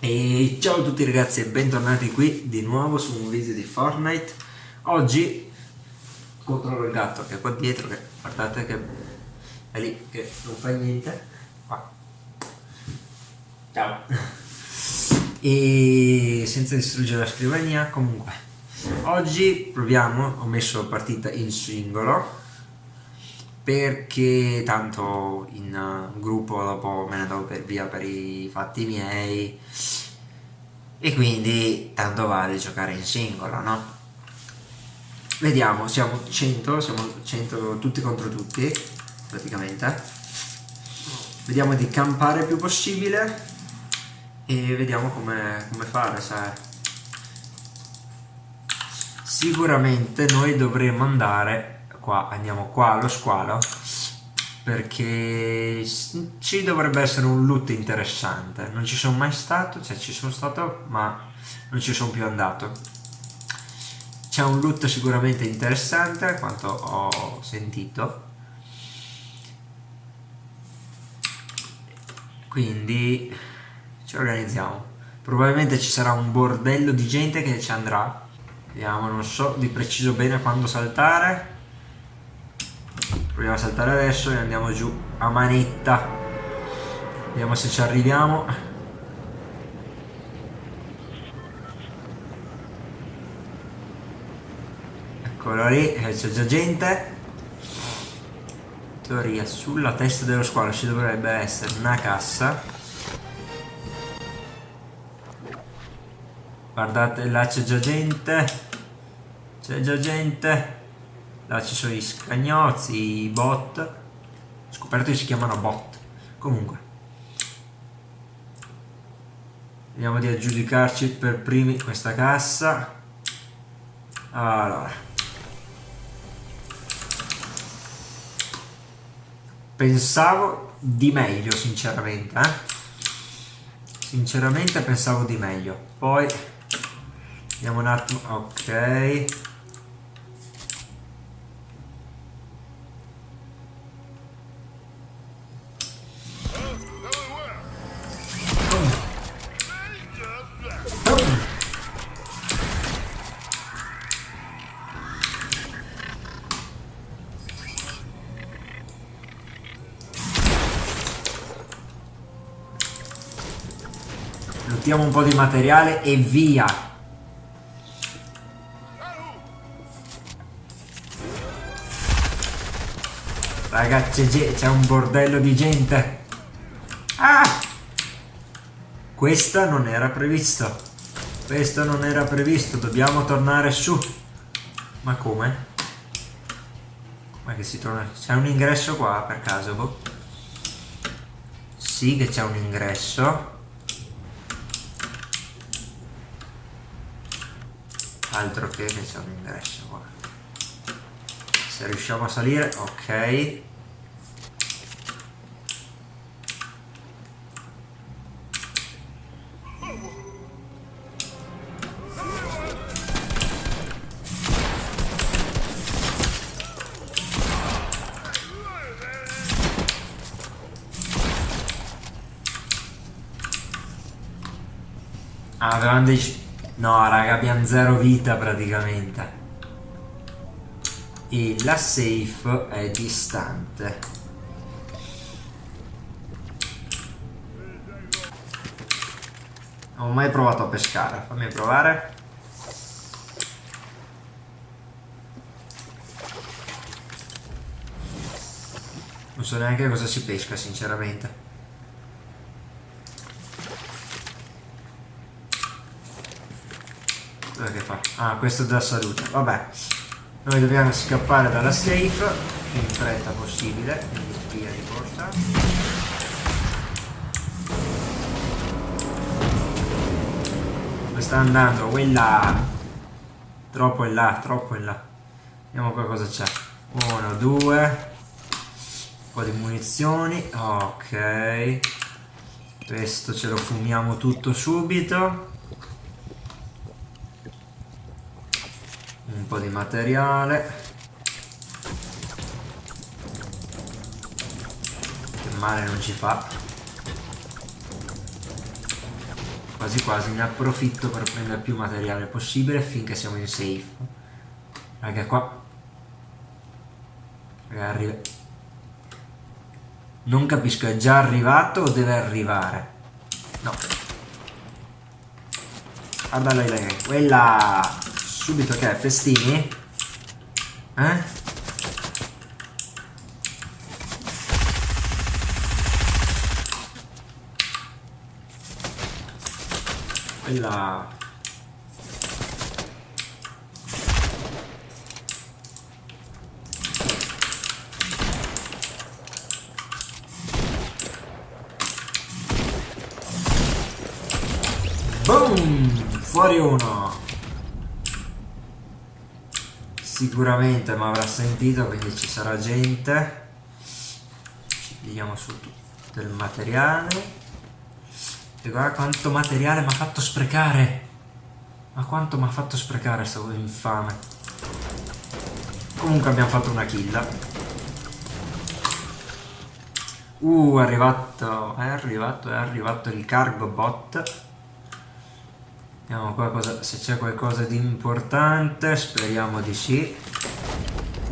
E ciao a tutti ragazzi e bentornati qui di nuovo su un video di Fortnite. Oggi controllo il gatto che è qua dietro che guardate che è lì che non fa niente. Qua. Ciao. E senza distruggere la scrivania comunque Oggi proviamo, ho messo partita in singolo perché tanto in uh, gruppo dopo me ne andavo per via per i fatti miei e quindi tanto vale giocare in singolo, no? Vediamo, siamo 100, siamo 100 tutti contro tutti, praticamente. Vediamo di campare il più possibile e vediamo come, come fare, sai. Sicuramente noi dovremmo andare qua andiamo qua allo squalo perché ci dovrebbe essere un loot interessante. Non ci sono mai stato cioè ci sono stato ma non ci sono più andato. C'è un loot sicuramente interessante quanto ho sentito. Quindi ci organizziamo. Probabilmente ci sarà un bordello di gente che ci andrà vediamo non so di preciso bene quando saltare. Proviamo a saltare adesso e andiamo giù a manetta. Vediamo se ci arriviamo. Eccolo lì eh, c'è già gente. In teoria sulla testa dello squalo ci dovrebbe essere una cassa guardate là c'è già gente. C'è già gente. Là ci sono i scagnozzi, i bot. Scoperto che si chiamano bot. Comunque. Vediamo di aggiudicarci per primi questa cassa. Allora. Pensavo di meglio sinceramente eh? sinceramente pensavo di meglio. Poi vediamo un attimo ok Mettiamo un po' di materiale e via. Ragazzi, c'è un bordello di gente. Ah! Questo non era previsto. Questo non era previsto. Dobbiamo tornare su. Ma come? Ma che si torna? C'è un ingresso qua per caso? Boh. Sì che c'è un ingresso. altro che che c'è un ingresso qua se riusciamo a salire ok Ah, avevamo dei No, raga, abbiamo zero vita praticamente. E la safe è distante. Non ho mai provato a pescare. Fammi provare. Non so neanche cosa si pesca, sinceramente. Cosa che fa? Ah, questo dà salute. Vabbè. Noi dobbiamo scappare dalla safe in fretta possibile, quindi via di corsa. Dove sta andando? Quella! Troppo in là, troppo in là. Vediamo qua cosa c'è. Uno, due. Un po' di munizioni. Ok. Questo ce lo fumiamo tutto subito. po' di materiale. Che male non ci fa. Quasi quasi ne approfitto per prendere più materiale possibile finché siamo in safe. Raga qua. Raga arriva Non capisco è già arrivato o deve arrivare? No. Ah dai Quella subito che è festini eh quella Boom! Fuori uno! Sicuramente mi avrà sentito, quindi ci sarà gente. Ci vediamo su tutto il materiale. E guarda quanto materiale mi ha fatto sprecare. Ma quanto mi ha fatto sprecare sto infame. Comunque abbiamo fatto una kill. Uh, è arrivato, è arrivato, è arrivato il cargo bot. Vediamo qualcosa, se c'è qualcosa di importante, speriamo di sì.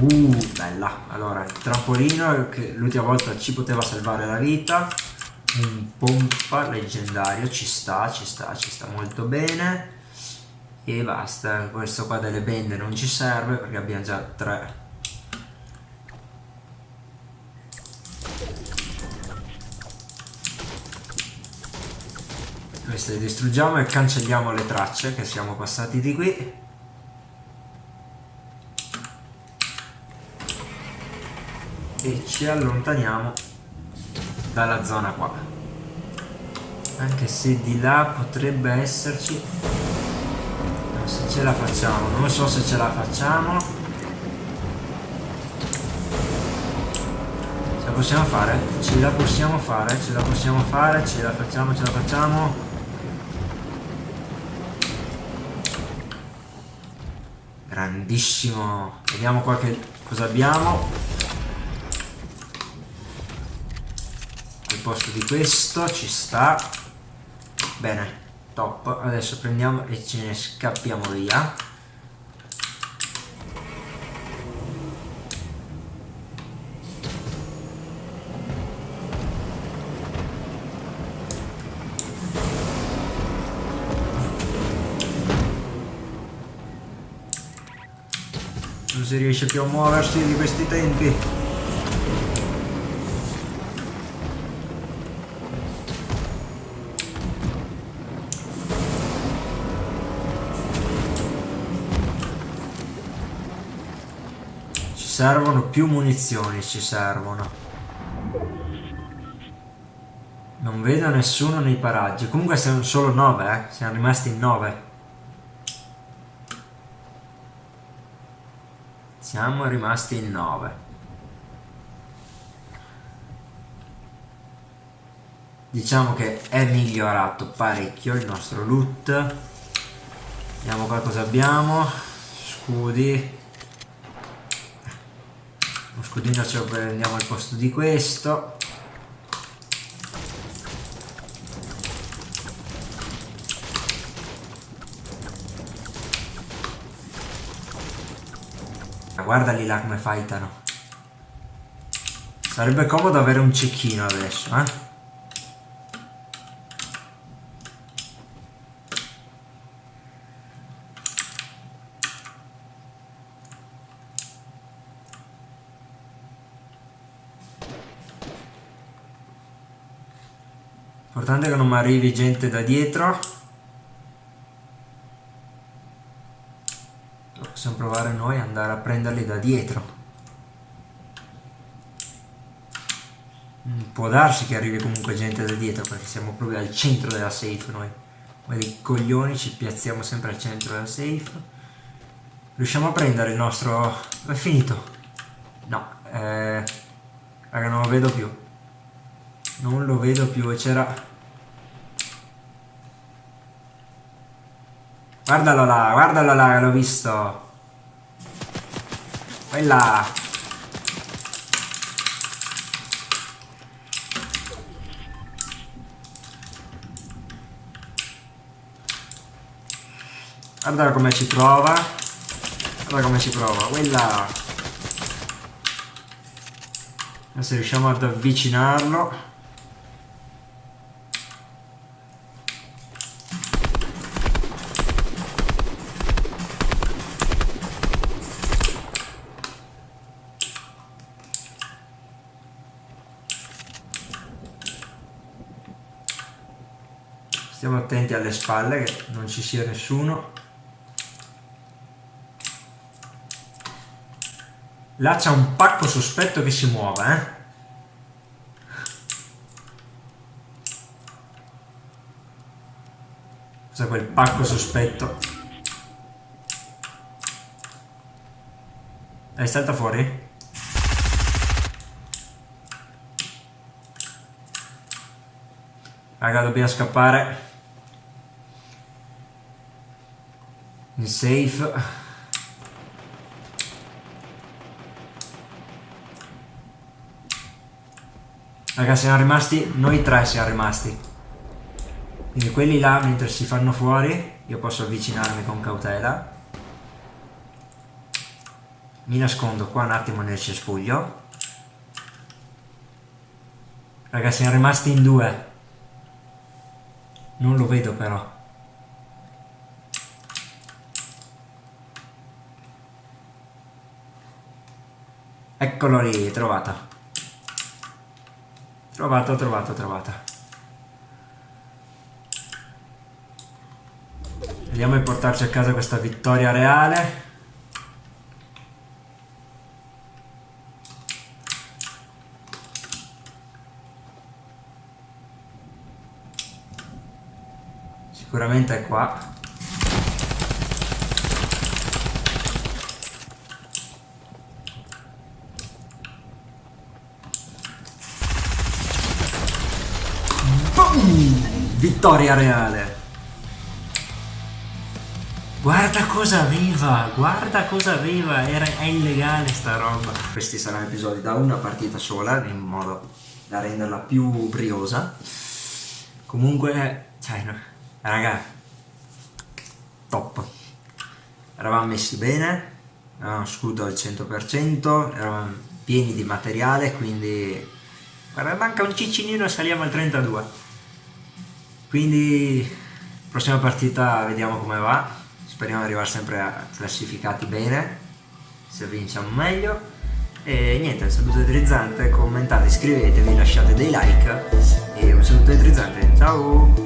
Uh, bella. Allora, il trampolino che l'ultima volta ci poteva salvare la vita un pompa leggendario ci sta ci sta ci sta molto bene e basta questo qua delle bende non ci serve perché abbiamo già tre queste le distruggiamo e cancelliamo le tracce che siamo passati di qui. E ci allontaniamo dalla zona qua. Anche se di là potrebbe esserci non se ce la facciamo non so se ce la facciamo. Ce la possiamo fare? Ce la possiamo fare? Ce la possiamo fare? Ce la facciamo ce la facciamo grandissimo. Vediamo qua che cosa abbiamo. Posto di questo ci sta. Bene top. Adesso prendiamo e ce ne scappiamo via si riesce più a muoversi di questi tempi servono più munizioni, ci servono. Non vedo nessuno nei paraggi. Comunque siamo solo 9, eh. Siamo rimasti in 9. Siamo rimasti in 9. Diciamo che è migliorato parecchio il nostro loot. Vediamo qua cosa abbiamo. Scudi scudino ce lo prendiamo al posto di questo guarda lì là come fightano sarebbe comodo avere un cecchino adesso eh Importante che non mi arrivi gente da dietro. Provare noi ad andare a prenderli da dietro. Mm, può darsi che arrivi comunque gente da dietro perché siamo proprio al centro della safe noi. Come dei coglioni ci piazziamo sempre al centro della safe. Riusciamo a prendere il nostro... è finito. No, eh... Raga, non lo vedo più non lo vedo più e c'era guardalo là guardalo là l'ho visto Vai là. Guarda come ci prova. Guarda come ci prova. Quella. Adesso riusciamo ad avvicinarlo. Stiamo attenti alle spalle che non ci sia nessuno. Là c'è un pacco sospetto che si muove, eh? Cos'è quel pacco sospetto? È salta fuori? Raga, dobbiamo scappare. In safe. Ragazzi siamo rimasti noi tre siamo rimasti. Quindi quelli là mentre si fanno fuori io posso avvicinarmi con cautela. Mi nascondo qua un attimo nel cespuglio. Ragazzi siamo rimasti in due. Non lo vedo però Eccolo lì, trovata. Trovato, trovato, trovata. Vediamo di portarci a casa questa vittoria reale. Sicuramente è qua. Vittoria reale. Guarda cosa aveva, guarda cosa aveva, Era, è illegale sta roba. Questi saranno episodi da una partita sola, in modo da renderla più briosa. Comunque, cioè, no, raga, top. Eravamo messi bene, avevamo scudo al 100%, eravamo pieni di materiale, quindi... Guarda, manca un ciccinino e saliamo al 32 quindi prossima partita vediamo come va, speriamo di arrivare sempre a classificati bene, se vinciamo meglio. E niente, un saluto elettrizzante, commentate, iscrivetevi, lasciate dei like e un saluto elettrizzante, ciao!